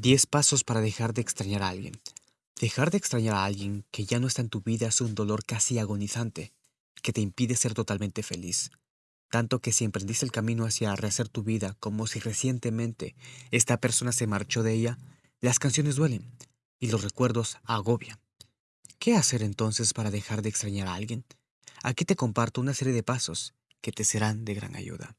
10 pasos para dejar de extrañar a alguien. Dejar de extrañar a alguien que ya no está en tu vida es un dolor casi agonizante, que te impide ser totalmente feliz. Tanto que si emprendiste el camino hacia rehacer tu vida como si recientemente esta persona se marchó de ella, las canciones duelen y los recuerdos agobian. ¿Qué hacer entonces para dejar de extrañar a alguien? Aquí te comparto una serie de pasos que te serán de gran ayuda.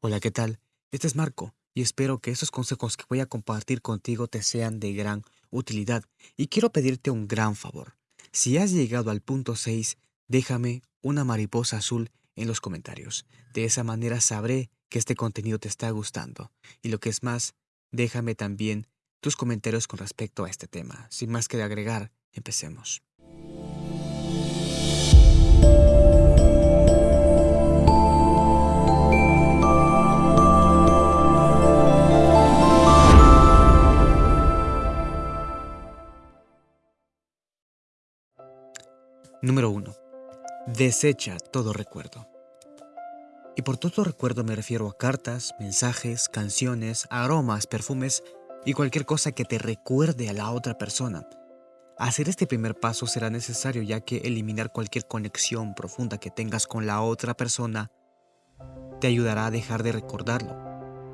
Hola, ¿qué tal? Este es Marco y espero que esos consejos que voy a compartir contigo te sean de gran utilidad. Y quiero pedirte un gran favor. Si has llegado al punto 6, déjame una mariposa azul en los comentarios. De esa manera sabré que este contenido te está gustando. Y lo que es más, déjame también tus comentarios con respecto a este tema. Sin más que de agregar, empecemos. Número 1. Desecha todo recuerdo. Y por todo recuerdo me refiero a cartas, mensajes, canciones, aromas, perfumes y cualquier cosa que te recuerde a la otra persona. Hacer este primer paso será necesario ya que eliminar cualquier conexión profunda que tengas con la otra persona te ayudará a dejar de recordarlo,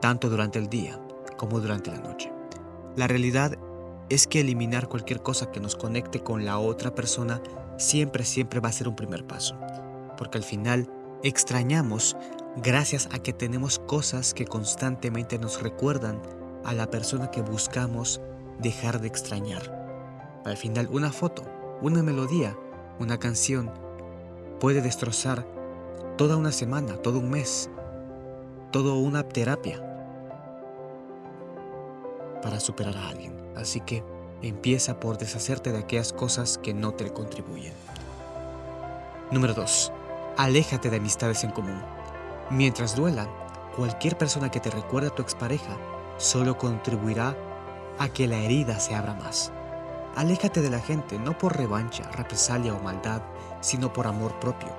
tanto durante el día como durante la noche. La realidad es que eliminar cualquier cosa que nos conecte con la otra persona siempre, siempre va a ser un primer paso. Porque al final extrañamos gracias a que tenemos cosas que constantemente nos recuerdan a la persona que buscamos dejar de extrañar. Al final una foto, una melodía, una canción puede destrozar toda una semana, todo un mes, toda una terapia para superar a alguien. Así que Empieza por deshacerte de aquellas cosas que no te contribuyen. Número 2. Aléjate de amistades en común. Mientras duela, cualquier persona que te recuerde a tu expareja solo contribuirá a que la herida se abra más. Aléjate de la gente no por revancha, represalia o maldad, sino por amor propio.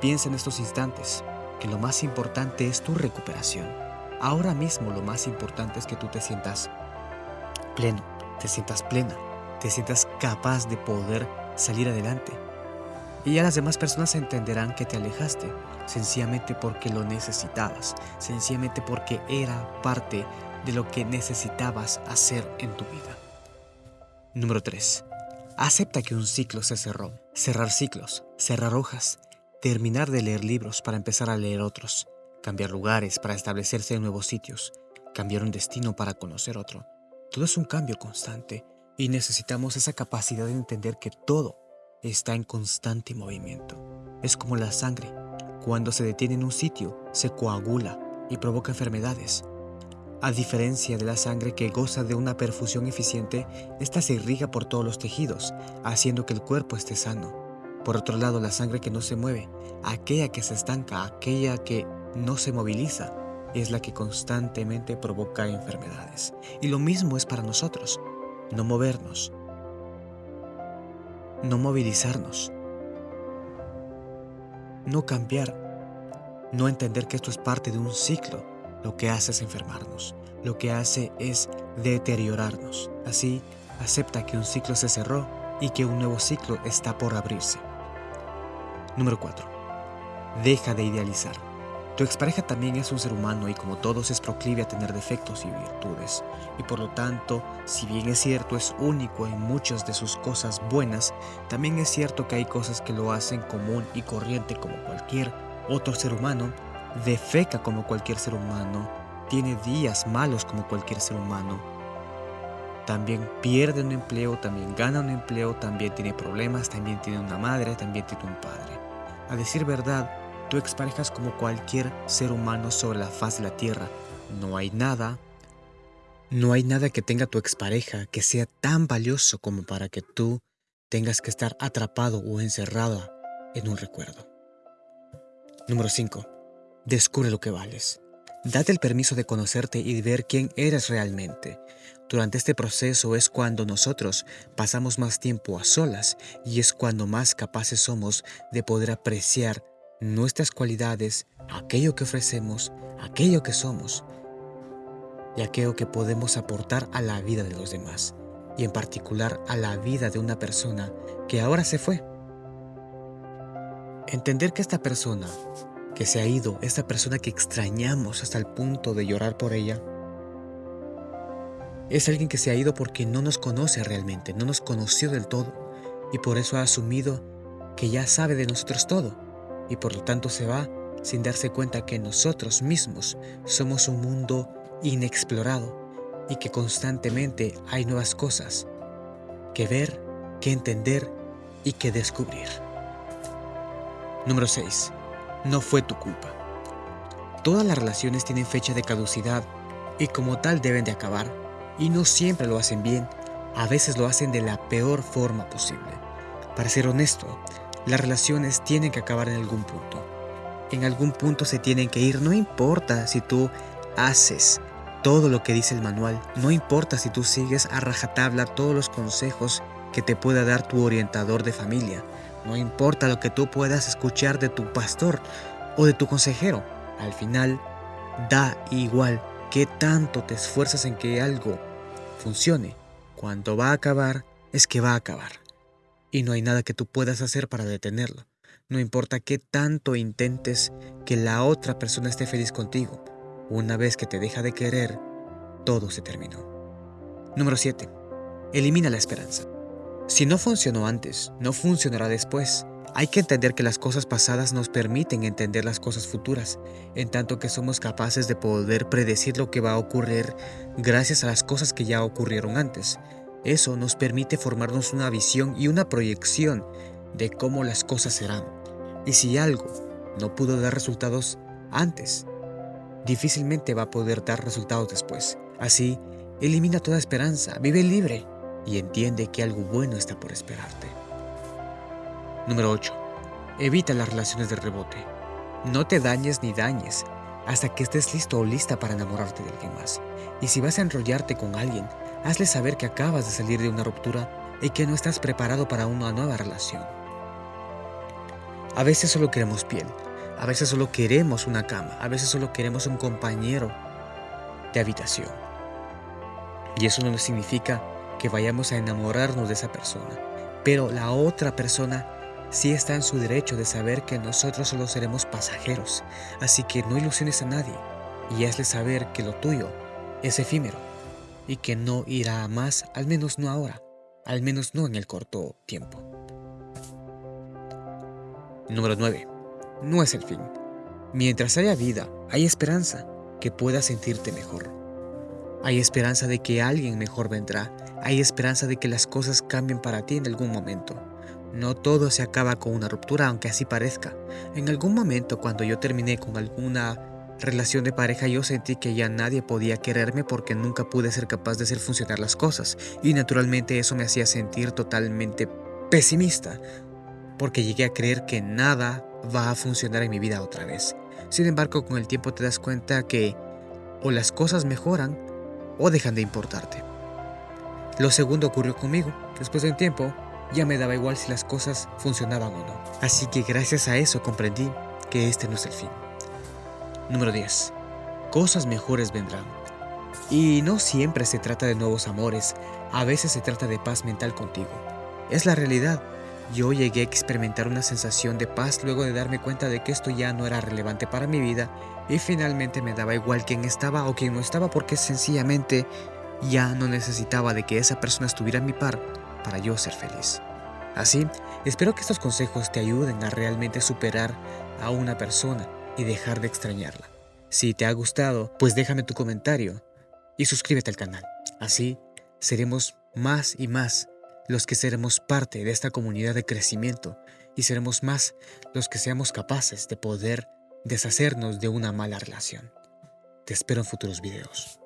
Piensa en estos instantes que lo más importante es tu recuperación. Ahora mismo lo más importante es que tú te sientas pleno, te sientas plena, te sientas capaz de poder salir adelante. Y ya las demás personas entenderán que te alejaste, sencillamente porque lo necesitabas, sencillamente porque era parte de lo que necesitabas hacer en tu vida. Número 3. Acepta que un ciclo se cerró. Cerrar ciclos, cerrar hojas, terminar de leer libros para empezar a leer otros, cambiar lugares para establecerse en nuevos sitios, cambiar un destino para conocer otro, todo es un cambio constante y necesitamos esa capacidad de entender que todo está en constante movimiento. Es como la sangre. Cuando se detiene en un sitio, se coagula y provoca enfermedades. A diferencia de la sangre que goza de una perfusión eficiente, esta se irriga por todos los tejidos, haciendo que el cuerpo esté sano. Por otro lado, la sangre que no se mueve, aquella que se estanca, aquella que no se moviliza, es la que constantemente provoca enfermedades. Y lo mismo es para nosotros, no movernos, no movilizarnos, no cambiar, no entender que esto es parte de un ciclo, lo que hace es enfermarnos, lo que hace es deteriorarnos. Así, acepta que un ciclo se cerró y que un nuevo ciclo está por abrirse. Número 4. Deja de idealizar. Tu expareja también es un ser humano y como todos es proclive a tener defectos y virtudes. Y por lo tanto, si bien es cierto es único en muchas de sus cosas buenas, también es cierto que hay cosas que lo hacen común y corriente como cualquier otro ser humano, defeca como cualquier ser humano, tiene días malos como cualquier ser humano. También pierde un empleo, también gana un empleo, también tiene problemas, también tiene una madre, también tiene un padre. A decir verdad, Tu expareja es como cualquier ser humano sobre la faz de la tierra. No hay nada, no hay nada que tenga tu expareja que sea tan valioso como para que tú tengas que estar atrapado o encerrada en un recuerdo. Número 5. Descubre lo que vales. Date el permiso de conocerte y de ver quién eres realmente. Durante este proceso es cuando nosotros pasamos más tiempo a solas y es cuando más capaces somos de poder apreciar nuestras cualidades, aquello que ofrecemos, aquello que somos. y aquello que podemos aportar a la vida de los demás, y en particular a la vida de una persona que ahora se fue. Entender que esta persona que se ha ido, esta persona que extrañamos hasta el punto de llorar por ella, es alguien que se ha ido porque no nos conoce realmente, no nos conoció del todo y por eso ha asumido que ya sabe de nosotros todo y por lo tanto se va sin darse cuenta que nosotros mismos somos un mundo inexplorado y que constantemente hay nuevas cosas que ver, que entender y que descubrir. Número 6. No fue tu culpa. Todas las relaciones tienen fecha de caducidad y como tal deben de acabar y no siempre lo hacen bien, a veces lo hacen de la peor forma posible. Para ser honesto, las relaciones tienen que acabar en algún punto. En algún punto se tienen que ir, no importa si tú haces todo lo que dice el manual, no importa si tú sigues a rajatabla todos los consejos que te pueda dar tu orientador de familia, no importa lo que tú puedas escuchar de tu pastor o de tu consejero, al final da igual que tanto te esfuerzas en que algo funcione. Cuando va a acabar, es que va a acabar. Y no hay nada que tú puedas hacer para detenerlo. No importa qué tanto intentes que la otra persona esté feliz contigo. Una vez que te deja de querer, todo se terminó. Número 7. Elimina la esperanza. Si no funcionó antes, no funcionará después. Hay que entender que las cosas pasadas nos permiten entender las cosas futuras, en tanto que somos capaces de poder predecir lo que va a ocurrir gracias a las cosas que ya ocurrieron antes. Eso nos permite formarnos una visión y una proyección de cómo las cosas serán. Y si algo no pudo dar resultados antes, difícilmente va a poder dar resultados después. Así, elimina toda esperanza, vive libre y entiende que algo bueno está por esperarte. Número 8. Evita las relaciones de rebote. No te dañes ni dañes hasta que estés listo o lista para enamorarte de alguien más. Y si vas a enrollarte con alguien, hazle saber que acabas de salir de una ruptura y que no estás preparado para una nueva relación. A veces solo queremos piel, a veces solo queremos una cama, a veces solo queremos un compañero de habitación. Y eso no significa que vayamos a enamorarnos de esa persona, pero la otra persona sí está en su derecho de saber que nosotros solo seremos pasajeros, así que no ilusiones a nadie y hazle saber que lo tuyo es efímero y que no irá a más, al menos no ahora, al menos no en el corto tiempo. Número 9. No es el fin. Mientras haya vida, hay esperanza que puedas sentirte mejor. Hay esperanza de que alguien mejor vendrá. Hay esperanza de que las cosas cambien para ti en algún momento. No todo se acaba con una ruptura, aunque así parezca. En algún momento cuando yo terminé con alguna relación de pareja yo sentí que ya nadie podía quererme porque nunca pude ser capaz de hacer funcionar las cosas. Y naturalmente eso me hacía sentir totalmente pesimista, porque llegué a creer que nada va a funcionar en mi vida otra vez. Sin embargo, con el tiempo te das cuenta que o las cosas mejoran o dejan de importarte. Lo segundo ocurrió conmigo. Después de un tiempo, ya me daba igual si las cosas funcionaban o no. Así que gracias a eso comprendí que este no es el fin. Número 10. Cosas mejores vendrán. Y no siempre se trata de nuevos amores, a veces se trata de paz mental contigo. Es la realidad. Yo llegué a experimentar una sensación de paz luego de darme cuenta de que esto ya no era relevante para mi vida y finalmente me daba igual quién estaba o quién no estaba porque sencillamente ya no necesitaba de que esa persona estuviera en mi par para yo ser feliz. Así, espero que estos consejos te ayuden a realmente superar a una persona y dejar de extrañarla. Si te ha gustado, pues déjame tu comentario y suscríbete al canal. Así seremos más y más los que seremos parte de esta comunidad de crecimiento y seremos más los que seamos capaces de poder deshacernos de una mala relación. Te espero en futuros videos.